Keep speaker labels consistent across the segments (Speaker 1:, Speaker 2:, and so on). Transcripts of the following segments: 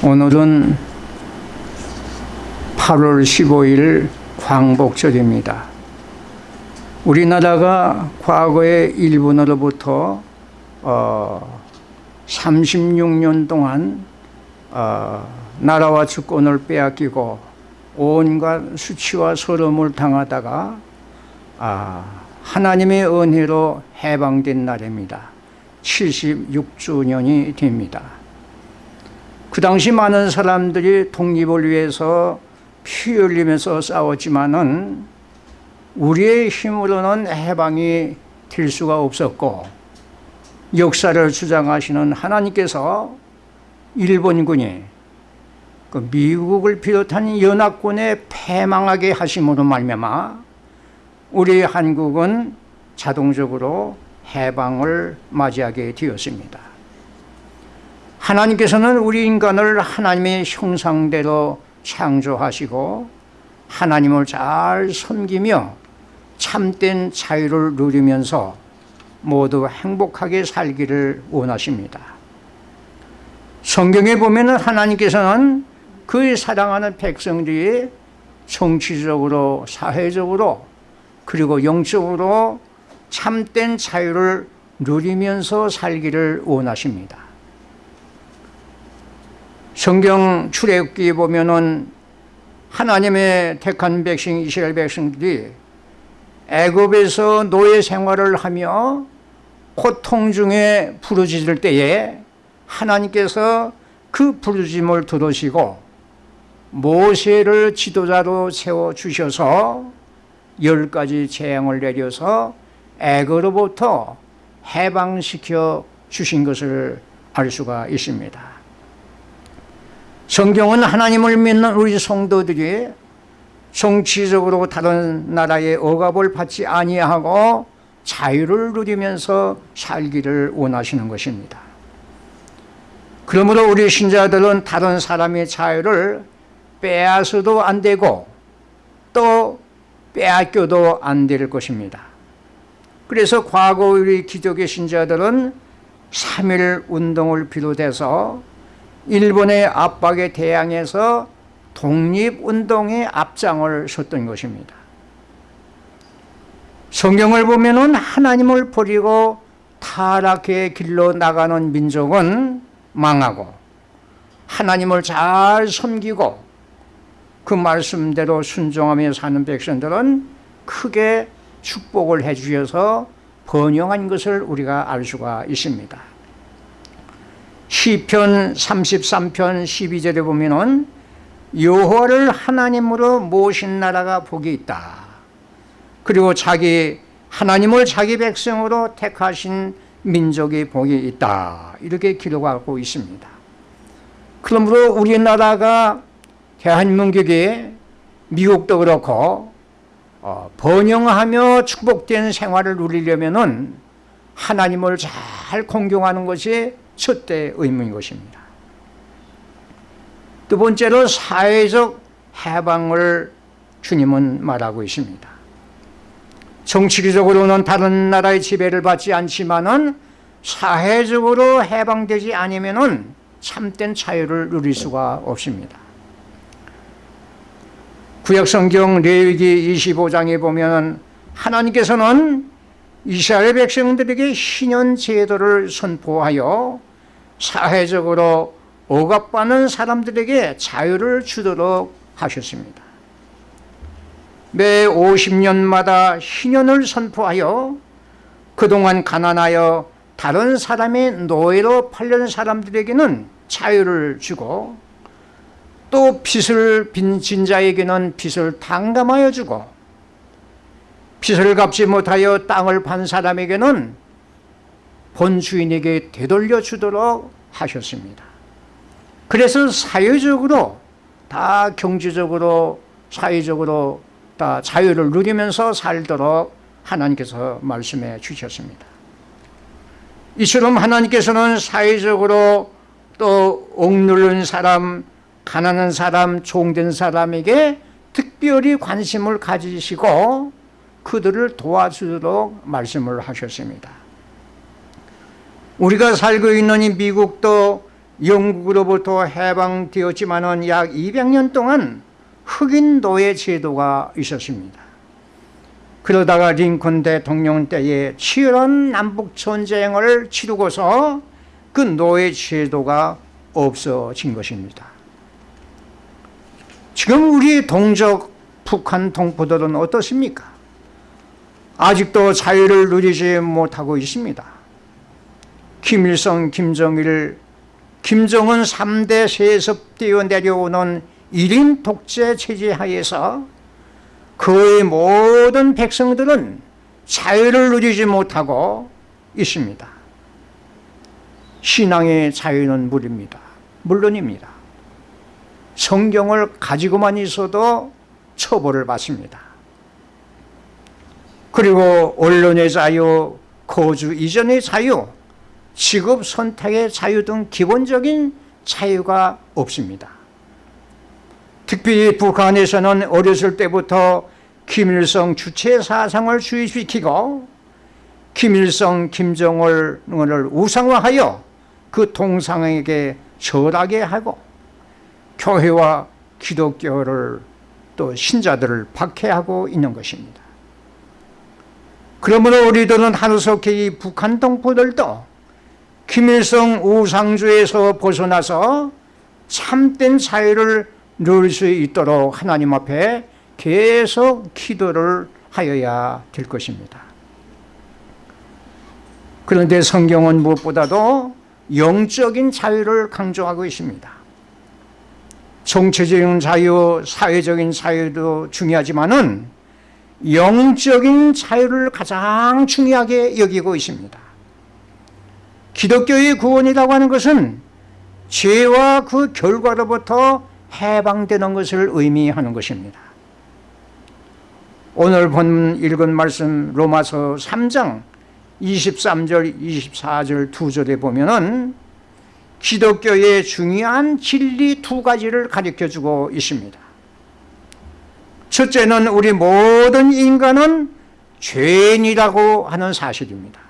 Speaker 1: 오늘은 8월 15일 광복절입니다. 우리나라가 과거에 일본으로부터 어, 36년 동안 어, 나라와 주권을 빼앗기고 온갖 수치와 서름을 당하다가 아, 하나님의 은혜로 해방된 날입니다. 76주년이 됩니다. 그 당시 많은 사람들이 독립을 위해서 피 흘리면서 싸웠지만은 우리의 힘으로는 해방이 될 수가 없었고 역사를 주장하시는 하나님께서 일본군이 그 미국을 비롯한 연합군에 패망하게 하심으로 말미암아 우리 한국은 자동적으로 해방을 맞이하게 되었습니다. 하나님께서는 우리 인간을 하나님의 형상대로 창조하시고 하나님을 잘 섬기며 참된 자유를 누리면서 모두 행복하게 살기를 원하십니다. 성경에 보면 하나님께서는 그 사랑하는 백성들이 정치적으로 사회적으로 그리고 영적으로 참된 자유를 누리면서 살기를 원하십니다. 성경 출애굽기에 보면은 하나님의 택한 백성 이스라엘 백성들이 애굽에서 노예 생활을 하며 고통 중에 부르짖을 때에 하나님께서 그 부르짖음을 들으시고 모세를 지도자로 세워 주셔서 열 가지 재앙을 내려서 애굽으로부터 해방시켜 주신 것을 알 수가 있습니다. 성경은 하나님을 믿는 우리 성도들이 정치적으로 다른 나라의 억압을 받지 아니하고 자유를 누리면서 살기를 원하시는 것입니다. 그러므로 우리 신자들은 다른 사람의 자유를 빼앗아도 안 되고 또 빼앗겨도 안 될 것입니다. 그래서 과거 우리 기독의 신자들은 3.1 운동을 비롯해서 일본의 압박에 대항해서 독립운동의 앞장을 섰던 것입니다. 성경을 보면 하나님을 버리고 타락의 길로 나가는 민족은 망하고 하나님을 잘 섬기고 그 말씀대로 순종하며 사는 백성들은 크게 축복을 해 주셔서 번영한 것을 우리가 알 수가 있습니다. 시편 33편 12절에 보면은 여호와를 하나님으로 모신 나라가 복이 있다. 그리고 자기 하나님을 자기 백성으로 택하신 민족이 복이 있다. 이렇게 기록하고 있습니다. 그러므로 우리나라가 대한민국이 미국도 그렇고 어, 번영하며 축복된 생활을 누리려면은 하나님을 잘 공경하는 것이 첫째 의무인 것입니다. 두 번째로 사회적 해방을 주님은 말하고 있습니다. 정치적으로는 다른 나라의 지배를 받지 않지만은 사회적으로 해방되지 않으면은 참된 자유를 누릴 수가 없습니다. 구약성경 레위기 25장에 보면 하나님께서는 이스라엘 백성들에게 신년 제도를 선포하여 사회적으로 억압받는 사람들에게 자유를 주도록 하셨습니다. 매 50년마다 신년을 선포하여 그동안 가난하여 다른 사람의 노예로 팔린 사람들에게는 자유를 주고 또 빚을 빈진 자에게는 빚을 탕감하여 주고 빚을 갚지 못하여 땅을 판 사람에게는 본 주인에게 되돌려 주도록 하셨습니다. 그래서 사회적으로 다 경제적으로 사회적으로 다 자유를 누리면서 살도록 하나님께서 말씀해 주셨습니다. 이처럼 하나님께서는 사회적으로 또 억누른 사람, 가난한 사람, 종된 사람에게 특별히 관심을 가지시고 그들을 도와주도록 말씀을 하셨습니다. 우리가 살고 있는 이 미국도 영국으로부터 해방되었지만은 약 200년 동안 흑인 노예 제도가 있었습니다. 그러다가 링컨 대통령 때에 치열한 남북 전쟁을 치르고서 그 노예 제도가 없어진 것입니다. 지금 우리 동족 북한 동포들은 어떻습니까? 아직도 자유를 누리지 못하고 있습니다. 김일성, 김정일, 김정은 3대 세습되어 내려오는 1인 독재 체제 하에서 그의 모든 백성들은 자유를 누리지 못하고 있습니다. 신앙의 자유는 무립니다. 물론입니다. 성경을 가지고만 있어도 처벌을 받습니다. 그리고 언론의 자유, 거주 이전의 자유, 직업 선택의 자유 등 기본적인 자유가 없습니다. 특히 북한에서는 어렸을 때부터 김일성 주체 사상을 주입시키고 김일성, 김정을을 우상화하여 그 동상에게 절하게 하고 교회와 기독교를 또 신자들을 박해하고 있는 것입니다. 그러므로 우리들은 하루속히 이 북한 동포들도 김일성 우상주에서 벗어나서 참된 자유를 누릴 수 있도록 하나님 앞에 계속 기도를 하여야 될 것입니다. 그런데 성경은 무엇보다도 영적인 자유를 강조하고 있습니다. 정치적인 자유, 사회적인 자유도 중요하지만 은 영적인 자유를 가장 중요하게 여기고 있습니다. 기독교의 구원이라고 하는 것은 죄와 그 결과로부터 해방되는 것을 의미하는 것입니다. 오늘 본 읽은 말씀 로마서 3장 23절 24절 두 절에 보면 은 기독교의 중요한 진리 두 가지를 가르쳐 주고 있습니다. 첫째는 우리 모든 인간은 죄인이라고 하는 사실입니다.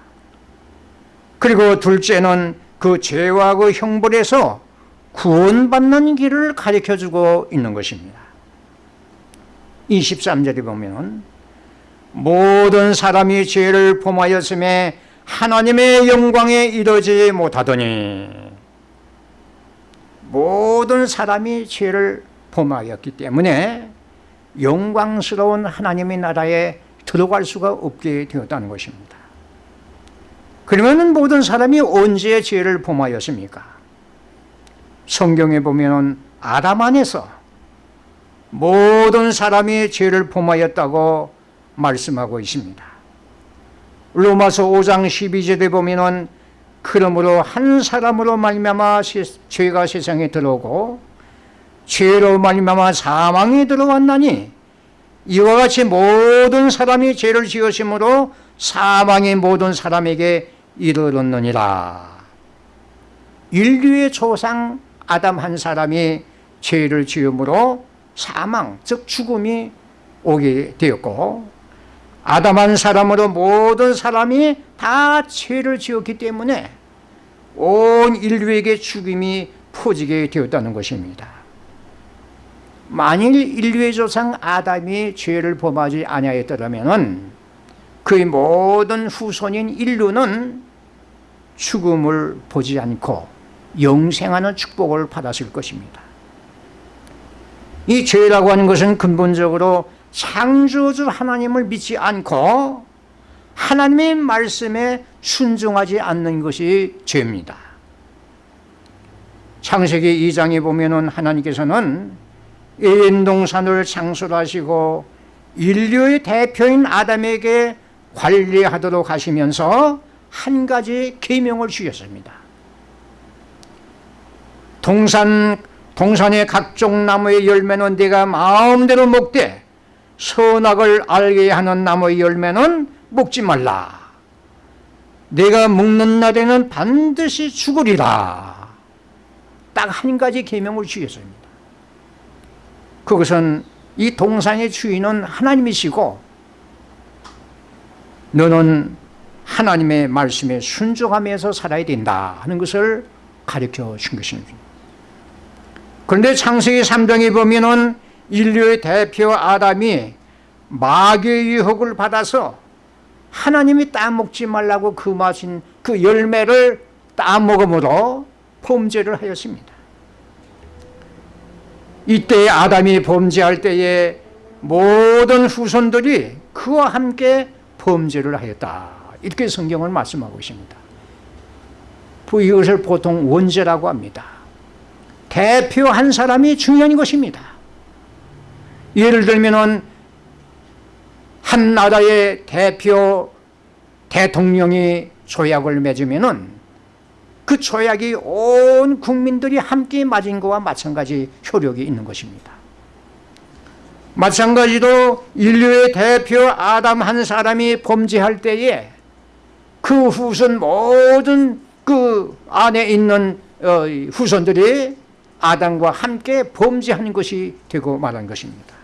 Speaker 1: 그리고 둘째는 그 죄와 그 형벌에서 구원받는 길을 가르쳐 주고 있는 것입니다. 23절에 보면 모든 사람이 죄를 범하였음에 하나님의 영광에 이르지 못하더니 모든 사람이 죄를 범하였기 때문에 영광스러운 하나님의 나라에 들어갈 수가 없게 되었다는 것입니다. 그러면 모든 사람이 언제 죄를 범하였습니까? 성경에 보면 아담 안에서 모든 사람이 죄를 범하였다고 말씀하고 있습니다. 로마서 5장 12절에 보면 그러므로 한 사람으로 말미암아 죄가 세상에 들어오고 죄로 말미암아 사망이 들어왔나니 이와 같이 모든 사람이 죄를 지으심으로 사망이 모든 사람에게 이르렀느니라. 인류의 조상 아담 한 사람이 죄를 지음으로 사망, 즉 죽음이 오게 되었고 아담 한 사람으로 모든 사람이 다 죄를 지었기 때문에 온 인류에게 죽임이 퍼지게 되었다는 것입니다. 만일 인류의 조상 아담이 죄를 범하지 아니하였더라면 그의 모든 후손인 인류는 죽음을 보지 않고 영생하는 축복을 받았을 것입니다. 이 죄라고 하는 것은 근본적으로 창조주 하나님을 믿지 않고 하나님의 말씀에 순종하지 않는 것이 죄입니다. 창세기 2장에 보면 하나님께서는 에덴 동산을 창설 하시고 인류의 대표인 아담에게 관리하도록 하시면서 한 가지 계명을 주셨습니다. 동산 동산의 각종 나무의 열매는 네가 마음대로 먹되 선악을 알게 하는 나무의 열매는 먹지 말라. 내가 먹는 날에는 반드시 죽으리라. 딱 한 가지 계명을 주셨습니다. 그것은 이 동산의 주인은 하나님이시고 너는 하나님의 말씀에 순종하면서 살아야 된다 하는 것을 가르쳐 준 것입니다. 그런데 창세기 3장에 보면 은 인류의 대표 아담이 마귀의 유혹을 받아서 하나님이 따먹지 말라고 그 마신 그 열매를 따먹음으로 범죄를 하였습니다. 이때 아담이 범죄할 때에 모든 후손들이 그와 함께 범죄를 하였다. 이렇게 성경을 말씀하고 있습니다. 이것을 보통 원죄라고 합니다. 대표 한 사람이 중요한 것입니다. 예를 들면은 한 나라의 대표 대통령이 조약을 맺으면은 그 조약이 온 국민들이 함께 맞은 것과 마찬가지 효력이 있는 것입니다. 마찬가지로 인류의 대표 아담 한 사람이 범죄할 때에 그 후손 모든 그 안에 있는 어, 후손들이 아담과 함께 범죄하는 것이 되고 말한 것입니다.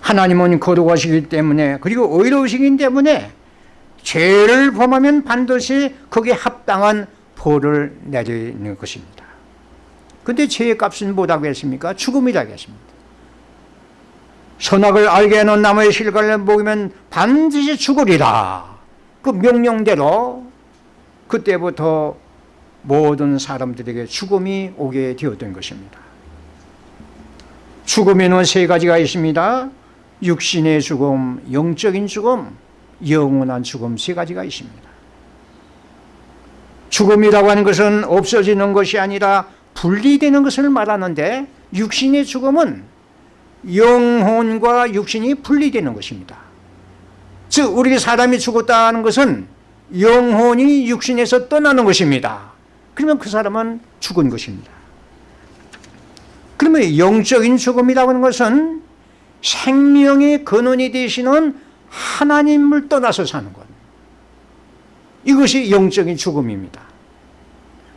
Speaker 1: 하나님은 거룩하시기 때문에 그리고 의로우시기 때문에 죄를 범하면 반드시 거기에 합당한 벌을 내리는 것입니다. 근데 죄의 값은 뭐라고 했습니까? 죽음이라고 했습니다. 선악을 알게 해놓은 나무의 실과를 먹으면 반드시 죽으리라. 그 명령대로 그때부터 모든 사람들에게 죽음이 오게 되었던 것입니다. 죽음에는 세 가지가 있습니다. 육신의 죽음, 영적인 죽음, 영원한 죽음 세 가지가 있습니다. 죽음이라고 하는 것은 없어지는 것이 아니라 분리되는 것을 말하는데 육신의 죽음은 영혼과 육신이 분리되는 것입니다. 즉 우리 사람이 죽었다는 것은 영혼이 육신에서 떠나는 것입니다. 그러면 그 사람은 죽은 것입니다. 그러면 영적인 죽음이라고 하는 것은 생명의 근원이 되시는 하나님을 떠나서 사는 것. 이것이 영적인 죽음입니다.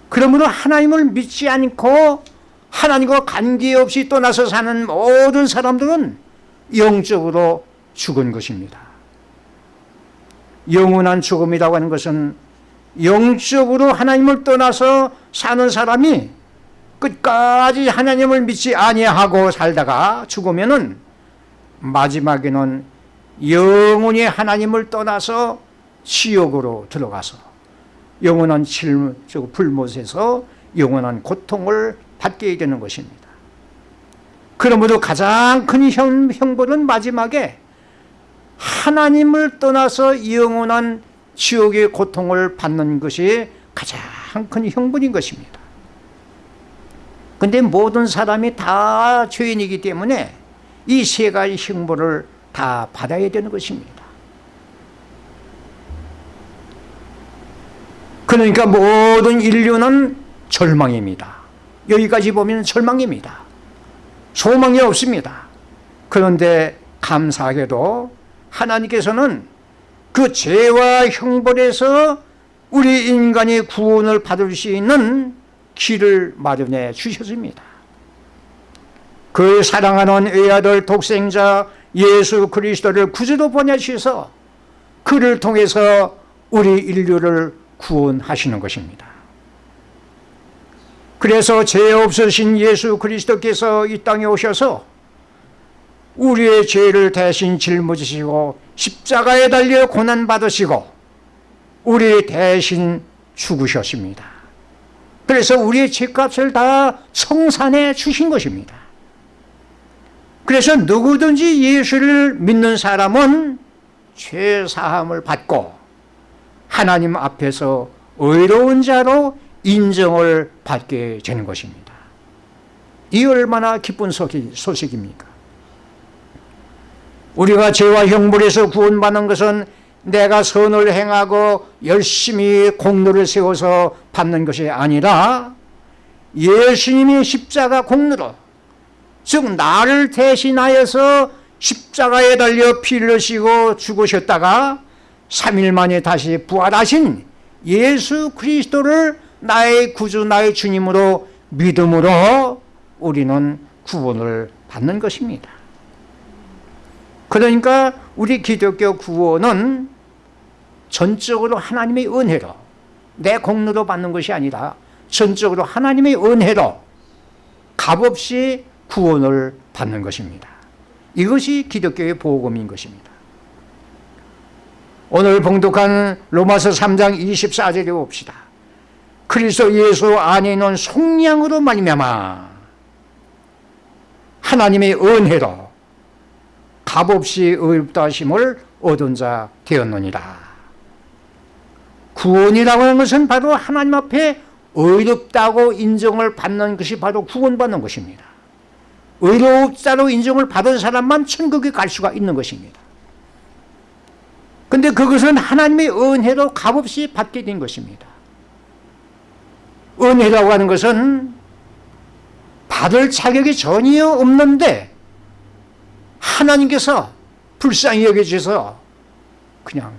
Speaker 1: 그러므로 하나님을 믿지 않고 하나님과 관계없이 떠나서 사는 모든 사람들은 영적으로 죽은 것입니다. 영원한 죽음이라고 하는 것은 영적으로 하나님을 떠나서 사는 사람이 끝까지 하나님을 믿지 아니하고 살다가 죽으면 은 마지막에는 영원히 하나님을 떠나서 지옥으로 들어가서 영원한 불못에서 영원한 고통을 받게 되는 것입니다. 그러므로 가장 큰 형, 형벌은 마지막에 하나님을 떠나서 영원한 지옥의 고통을 받는 것이 가장 큰 형벌인 것입니다. 근데 모든 사람이 다 죄인이기 때문에 이 세 가지 형벌을 다 받아야 되는 것입니다. 그러니까 모든 인류는 절망입니다. 여기까지 보면 절망입니다. 소망이 없습니다. 그런데 감사하게도 하나님께서는 그 죄와 형벌에서 우리 인간이 구원을 받을 수 있는 길을 마련해 주셨습니다. 그 사랑하는 외아들 독생자 예수 그리스도를 구주로 보내주셔서 그를 통해서 우리 인류를 구원하시는 것입니다. 그래서 죄 없으신 예수 그리스도께서 이 땅에 오셔서 우리의 죄를 대신 짊어지시고 십자가에 달려 고난받으시고 우리 대신 죽으셨습니다. 그래서 우리의 죄값을 다 청산해 주신 것입니다. 그래서 누구든지 예수를 믿는 사람은 죄사함을 받고 하나님 앞에서 의로운 자로 인정을 받게 되는 것입니다. 이 얼마나 기쁜 소식입니까? 우리가 죄와 형벌에서 구원받는 것은 내가 선을 행하고 열심히 공로를 세워서 받는 것이 아니라 예수님이 십자가 공로로 즉 나를 대신하여서 십자가에 달려 피를 흘시고 죽으셨다가 3일 만에 다시 부활하신 예수 그리스도를 나의 구주 나의 주님으로 믿음으로 우리는 구원을 받는 것입니다. 그러니까 우리 기독교 구원은 전적으로 하나님의 은혜로 내 공로로 받는 것이 아니라 전적으로 하나님의 은혜로 값없이 구원을 받는 것입니다. 이것이 기독교의 복음인 것입니다. 오늘 봉독한 로마서 3장 24절에 봅시다. 그리스도 예수 안에 있는 속량으로 말미암아 하나님의 은혜로 값없이 의롭다 하심을 얻은 자 되었느니라. 구원이라고 하는 것은 바로 하나님 앞에 의롭다고 인정을 받는 것이 바로 구원받는 것입니다. 의롭다로 인정을 받은 사람만 천국에 갈 수가 있는 것입니다. 근데 그것은 하나님의 은혜로 값없이 받게 된 것입니다. 은혜라고 하는 것은 받을 자격이 전혀 없는데 하나님께서 불쌍히 여겨주셔서 그냥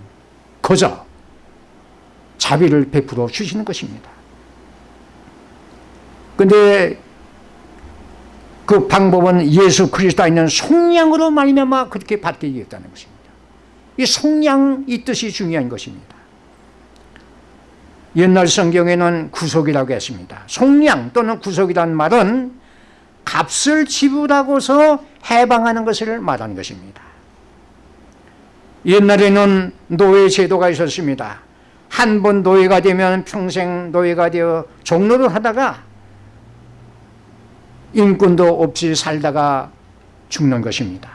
Speaker 1: 거저 자비를 베풀어 주시는 것입니다. 근데 그 방법은 예수 그리스도 있는 속량으로 말미암아 그렇게 받게 되었다는 것입니다. 이 속량 이 뜻이 중요한 것입니다. 옛날 성경에는 구속이라고 했습니다. 속량 또는 구속이란 말은 값을 지불하고서 해방하는 것을 말하는 것입니다. 옛날에는 노예 제도가 있었습니다. 한 번 노예가 되면 평생 노예가 되어 종로를 하다가 인권도 없이 살다가 죽는 것입니다.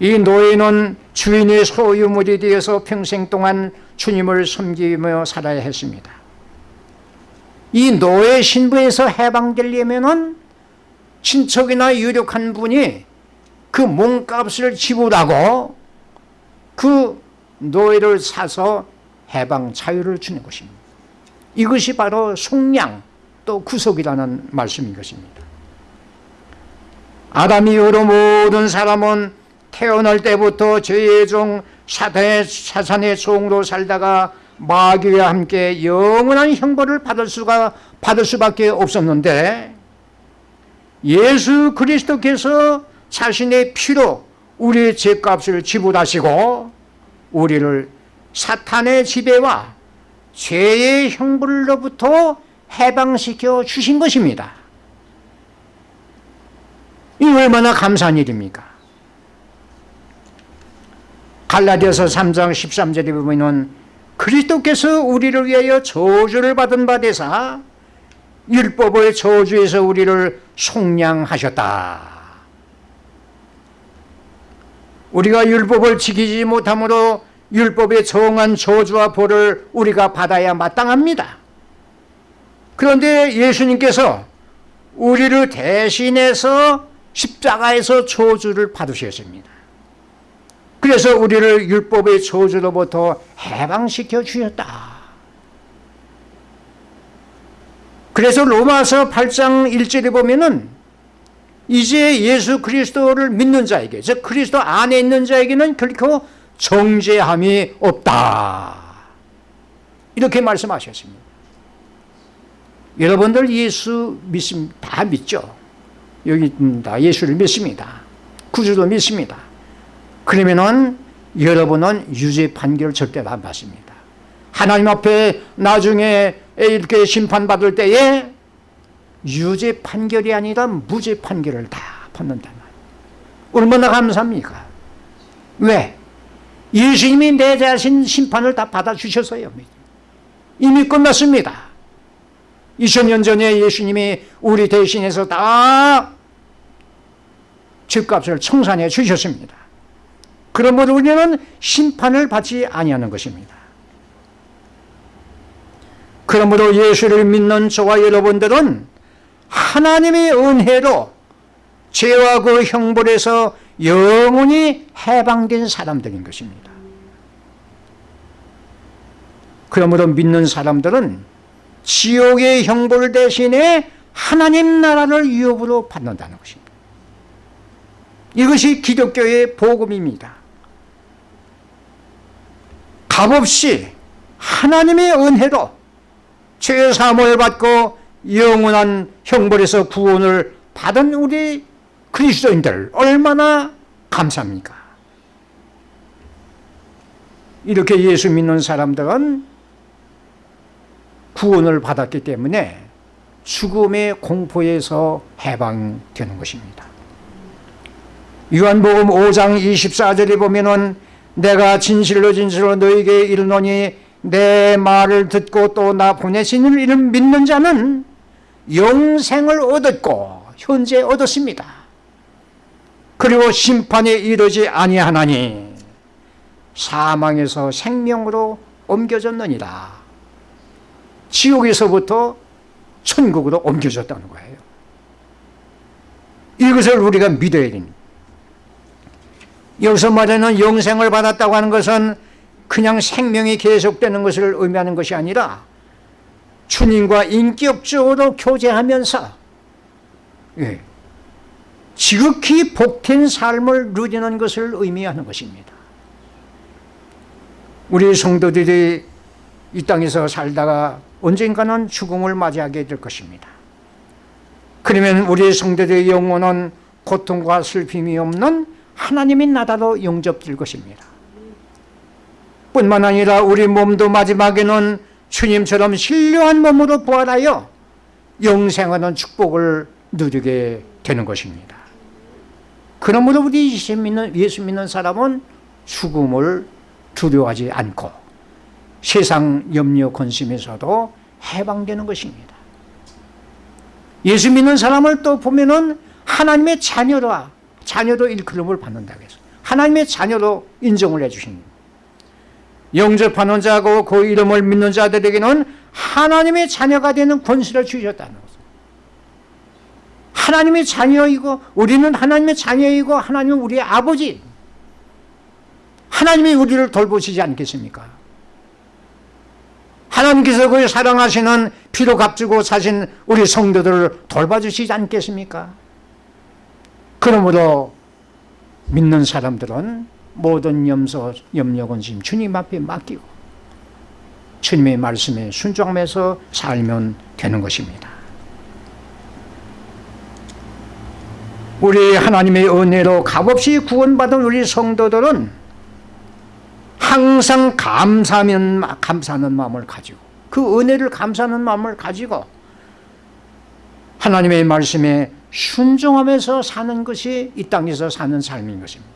Speaker 1: 이 노예는 주인의 소유물이 되어서 평생 동안 주님을 섬기며 살아야 했습니다. 이 노예 신부에서 해방되려면 친척이나 유력한 분이 그 몸값을 지불하고 그 노예를 사서 해방 자유를 주는 것입니다. 이것이 바로 속량 또 구속이라는 말씀인 것입니다. 아담 이후로 모든 사람은 태어날 때부터 죄의 종 사탄의, 사산의 종으로 살다가 마귀와 함께 영원한 형벌을 받을 수가 받을 수밖에 없었는데 예수 그리스도께서 자신의 피로 우리의 죄값을 지불하시고 우리를 사탄의 지배와 죄의 형벌로부터 해방시켜 주신 것입니다. 이 얼마나 감사한 일입니까? 갈라디아서 3장 13절에 보면 그리스도께서 우리를 위하여 저주를 받은 바 되사 율법의 저주에서 우리를 속량하셨다. 우리가 율법을 지키지 못함으로 율법의 정한 저주와 벌을 우리가 받아야 마땅합니다. 그런데 예수님께서 우리를 대신해서 십자가에서 저주를 받으셨습니다. 그래서 우리를 율법의 저주로부터 해방시켜 주셨다. 그래서 로마서 8장 1절에 보면은 이제 예수 그리스도를 믿는 자에게 즉 그리스도 안에 있는 자에게는 결코 정죄함이 없다. 이렇게 말씀하셨습니다. 여러분들 예수 믿습 다 믿죠? 여기 다 예수를 믿습니다. 구주도 믿습니다. 그러면은 여러분은 유죄 판결 절대 안 받습니다. 하나님 앞에 나중에 이렇게 심판받을 때에 유죄 판결이 아니라 무죄 판결을 다 말이에요. 얼마나 감사합니까? 왜? 예수님이 내 자신 심판을 다 받아주셔서요. 이미 끝났습니다. 2000년 전에 예수님이 우리 대신해서 다 집값을 청산해 주셨습니다. 그러므로 우리는 심판을 받지 아니하는 것입니다. 그러므로 예수를 믿는 저와 여러분들은 하나님의 은혜로 죄와 그 형벌에서 영원히 해방된 사람들인 것입니다. 그러므로 믿는 사람들은 지옥의 형벌 대신에 하나님 나라를 유업으로 받는다는 것입니다. 이것이 기독교의 복음입니다. 값없이 하나님의 은혜로 죄 사함을 받고 영원한 형벌에서 구원을 받은 우리 그리스도인들 얼마나 감사합니까? 이렇게 예수 믿는 사람들은 구원을 받았기 때문에 죽음의 공포에서 해방되는 것입니다. 요한복음 5장 24절에 보면은 내가 진실로 진실로 너에게 이르노니 내 말을 듣고 또 나 보내신 이를 믿는 자는 영생을 얻었고 현재 얻었습니다. 그리고 심판에 이르지 아니하나니 사망에서 생명으로 옮겨졌느니라. 지옥에서부터 천국으로 옮겨졌다는 거예요. 이것을 우리가 믿어야 됩니다. 여기서 말하는 영생을 받았다고 하는 것은 그냥 생명이 계속되는 것을 의미하는 것이 아니라 주님과 인격적으로 교제하면서 예, 지극히 복된 삶을 누리는 것을 의미하는 것입니다. 우리 성도들이 이 땅에서 살다가 언젠가는 죽음을 맞이하게 될 것입니다. 그러면 우리 성도들의 영혼은 고통과 슬픔이 없는 하나님의 나라로 영접될 것입니다. 뿐만 아니라 우리 몸도 마지막에는 주님처럼 신령한 몸으로 부활하여 영생하는 축복을 누리게 되는 것입니다. 그러므로 우리 예수 믿는, 예수 믿는 사람은 죽음을 두려워하지 않고 세상 염려 근심에서도 해방되는 것입니다. 예수 믿는 사람을 또 보면은 하나님의 자녀라 자녀도 일컬음을 받는다고 해서 하나님의 자녀로 인정을 해주십니다. 영접하는 자고 그 이름을 믿는 자들에게는 하나님의 자녀가 되는 권세를 주셨다는 것입니다. 하나님의 자녀이고 우리는 하나님의 자녀이고 하나님은 우리의 아버지 하나님이 우리를 돌보시지 않겠습니까? 하나님께서 그 사랑하시는 피로 값주고 사신 우리 성도들을 돌봐주시지 않겠습니까? 그러므로 믿는 사람들은 모든 염소, 염려, 근심 주님 앞에 맡기고 주님의 말씀에 순종하면서 살면 되는 것입니다. 우리 하나님의 은혜로 값없이 구원받은 우리 성도들은 항상 감사하면 감사하는 마음을 가지고 그 은혜를 감사하는 마음을 가지고 하나님의 말씀에 순종하면서 사는 것이 이 땅에서 사는 삶인 것입니다.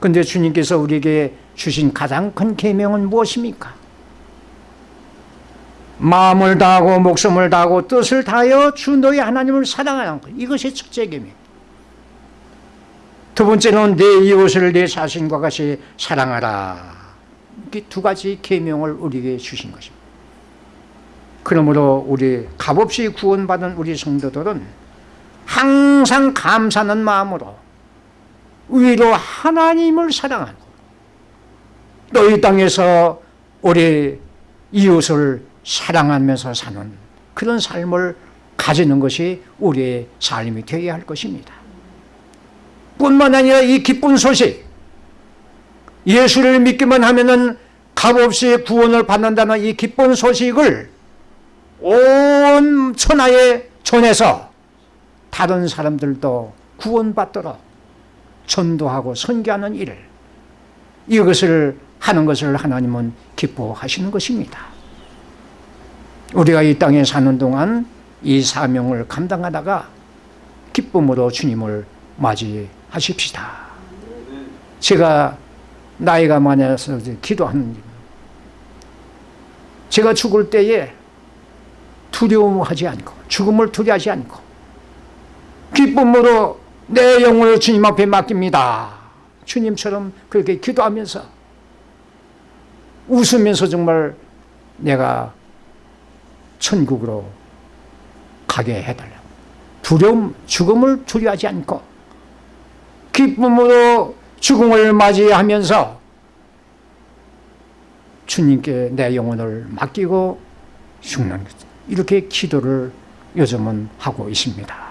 Speaker 1: 그런데 주님께서 우리에게 주신 가장 큰 계명은 무엇입니까? 마음을 다하고 목숨을 다하고 뜻을 다하여 주 너희 하나님을 사랑하는 것 이것이 첫째 계명. 두 번째는 내 이웃을 내 자신과 같이 사랑하라. 이렇게 두 가지 계명을 우리에게 주신 것입니다. 그러므로 우리 값없이 구원받은 우리 성도들은 항상 감사하는 마음으로 위로 하나님을 사랑하고 또 이 땅에서 우리 이웃을 사랑하면서 사는 그런 삶을 가지는 것이 우리의 삶이 되어야 할 것입니다. 뿐만 아니라 이 기쁜 소식 예수를 믿기만 하면 은 값없이 구원을 받는다는 이 기쁜 소식을 온 천하에 전해서 다른 사람들도 구원받도록 전도하고 선교하는 일 이것을 하는 것을 하나님은 기뻐하시는 것입니다. 우리가 이 땅에 사는 동안 이 사명을 감당하다가 기쁨으로 주님을 맞이하십시다. 제가 나이가 많아서 기도하는 제가 죽을 때에 두려움하지 않고 죽음을 두려워하지 않고 기쁨으로 내 영혼을 주님 앞에 맡깁니다. 주님처럼 그렇게 기도하면서 웃으면서 정말 내가 천국으로 가게 해달라. 두려움, 죽음을 두려워하지 않고 기쁨으로 죽음을 맞이하면서 주님께 내 영혼을 맡기고 죽는 것. 이렇게 기도를 요즘은 하고 있습니다.